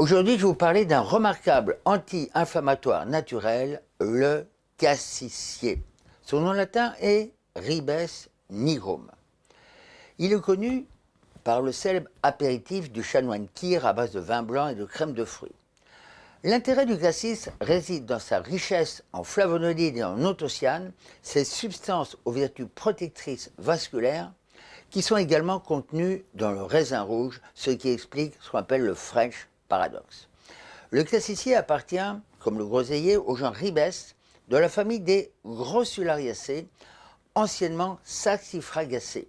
Aujourd'hui, je vais vous parler d'un remarquable anti-inflammatoire naturel, le cassissier. Son nom latin est Ribes nigrum. Il est connu par le célèbre apéritif du chanoine Kir à base de vin blanc et de crème de fruits. L'intérêt du cassis réside dans sa richesse en flavonoïdes et en anthocyanes, ces substances aux vertus protectrices vasculaires qui sont également contenues dans le raisin rouge, ce qui explique ce qu'on appelle le French paradoxe. Le cassissier appartient, comme le groseillier, au genre Ribes, de la famille des Grossulariacées, anciennement Saxifragacées.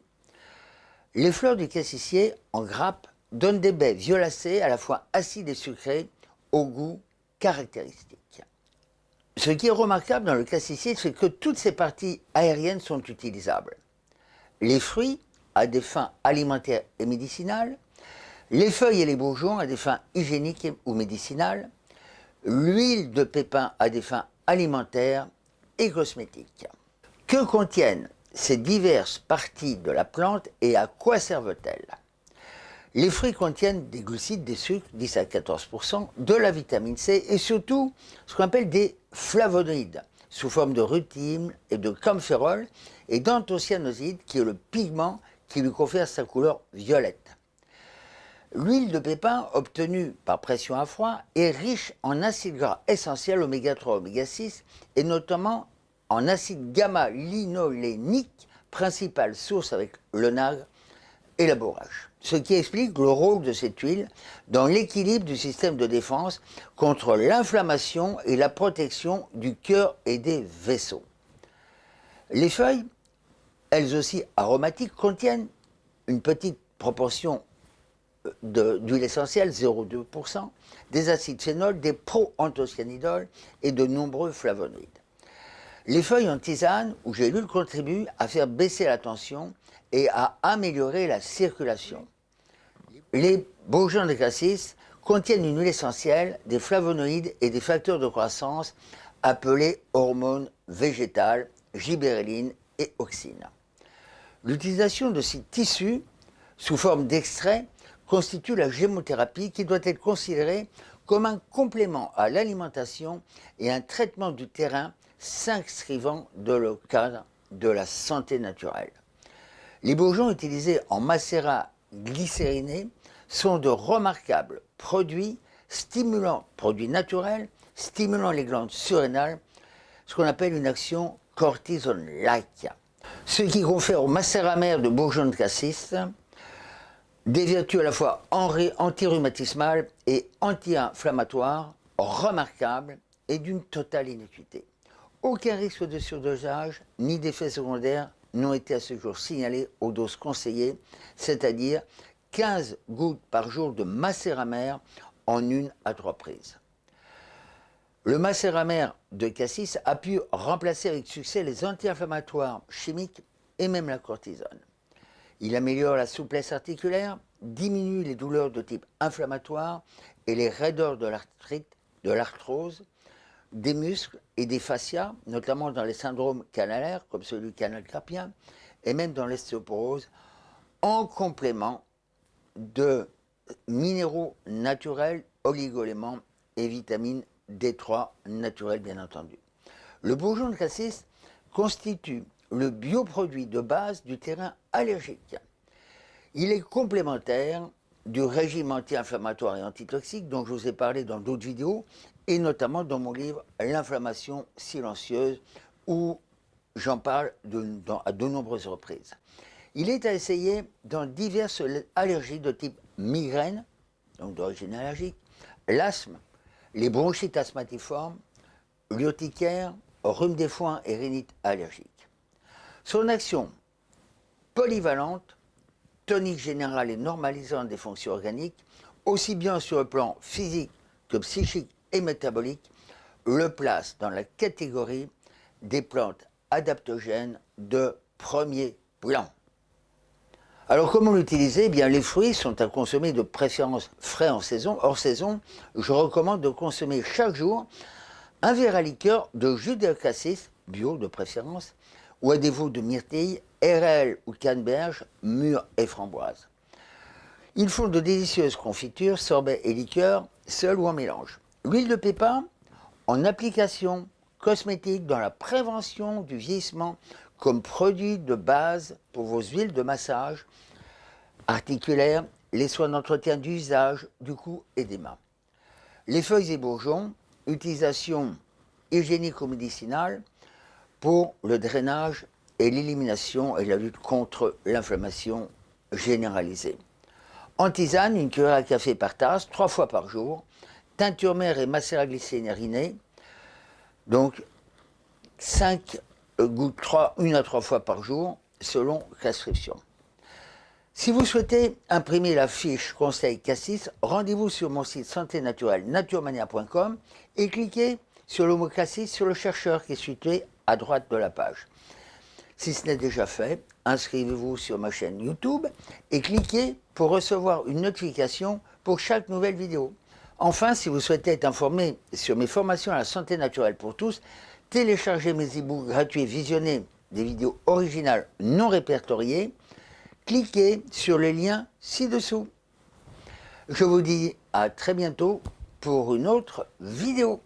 Les fleurs du cassissier, en grappe, donnent des baies violacées à la fois acides et sucrées, au goût caractéristique. Ce qui est remarquable dans le cassissier, c'est que toutes ces parties aériennes sont utilisables. Les fruits, à des fins alimentaires et médicinales, les feuilles et les bourgeons à des fins hygiéniques ou médicinales, l'huile de pépin à des fins alimentaires et cosmétiques. Que contiennent ces diverses parties de la plante et à quoi servent-elles? Les fruits contiennent des glucides, des sucres, 10 à 14% de la vitamine C et surtout ce qu'on appelle des flavonoïdes sous forme de rutine et de camphérol et d'anthocyanoside qui est le pigment qui lui confère sa couleur violette. L'huile de pépin obtenue par pression à froid est riche en acides gras essentiels oméga 3, oméga 6 et notamment en acide gamma-linolénique, principale source avec le nagre et la bourrache. Ce qui explique le rôle de cette huile dans l'équilibre du système de défense contre l'inflammation et la protection du cœur et des vaisseaux. Les feuilles, elles aussi aromatiques, contiennent une petite proportion d'huile essentielle, 0,2%, des acides phénols, des proanthocyanidol et de nombreux flavonoïdes. Les feuilles en tisane ou gélules contribuent à faire baisser la tension et à améliorer la circulation. Les bourgeons de cassis contiennent une huile essentielle, des flavonoïdes et des facteurs de croissance appelés hormones végétales, gibérelline et oxine. L'utilisation de ces tissus sous forme d'extrait constitue la gémothérapie qui doit être considérée comme un complément à l'alimentation et un traitement du terrain s'inscrivant dans le cadre de la santé naturelle. Les bourgeons utilisés en macérat glycériné sont de remarquables produits stimulants, produits naturels, stimulant les glandes surrénales, ce qu'on appelle une action cortisone-like. Ce qui confère au macérat mère de bourgeons de cassis des vertus à la fois anti-rhumatismales et anti-inflammatoires remarquables et d'une totale inéquité. Aucun risque de surdosage ni d'effets secondaires n'ont été à ce jour signalés aux doses conseillées, c'est-à-dire 15 gouttes par jour de macéramère en une à trois prises. Le macéramère de cassis a pu remplacer avec succès les anti-inflammatoires chimiques et même la cortisone. Il améliore la souplesse articulaire, diminue les douleurs de type inflammatoire et les raideurs de l'arthrite, de l'arthrose, des muscles et des fascias, notamment dans les syndromes canalaires, comme celui du canal carpien, et même dans l'ostéoporose, en complément de minéraux naturels, oligoéléments et vitamines D3 naturels, bien entendu. Le bourgeon de cassis constitue le bioproduit de base du terrain allergique. Il est complémentaire du régime anti-inflammatoire et antitoxique dont je vous ai parlé dans d'autres vidéos et notamment dans mon livre L'inflammation silencieuse où j'en parle à de nombreuses reprises. Il est à essayer dans diverses allergies de type migraine, donc d'origine allergique, l'asthme, les bronchites asthmatiformes, l'urticaire, rhume des foins et rhinite allergique. Son action polyvalente, tonique générale et normalisante des fonctions organiques, aussi bien sur le plan physique que psychique et métabolique, le place dans la catégorie des plantes adaptogènes de premier plan. Alors comment l'utiliser? Eh bien, Les fruits sont à consommer de préférence frais en saison. Hors saison, je recommande de consommer chaque jour un verre à liqueur de jus de cassis, bio de préférence, ou à défaut de myrtille, RL ou canneberge, mûre et framboise. Ils font de délicieuses confitures, sorbets et liqueurs, seuls ou en mélange. L'huile de pépin, en application cosmétique dans la prévention du vieillissement comme produit de base pour vos huiles de massage articulaires, les soins d'entretien du visage, du cou et des mains. Les feuilles et bourgeons, utilisation hygiénique ou médicinale pour le drainage et l'élimination et la lutte contre l'inflammation généralisée. En tisane, une cuillère à café par tasse, trois fois par jour. Teinture mère et macérat glycérinée, donc 5 gouttes, 3, une à trois fois par jour, selon prescription. Si vous souhaitez imprimer la fiche conseil Cassis, rendez-vous sur mon site santé naturelle naturemania.com et cliquez sur le mot Cassis sur le chercheur qui est situé à droite de la page. Si ce n'est déjà fait, inscrivez-vous sur ma chaîne YouTube et cliquez pour recevoir une notification pour chaque nouvelle vidéo. Enfin, si vous souhaitez être informé sur mes formations à la santé naturelle pour tous, téléchargez mes e-books gratuits, visionner des vidéos originales non répertoriées, cliquez sur le lien ci-dessous. Je vous dis à très bientôt pour une autre vidéo.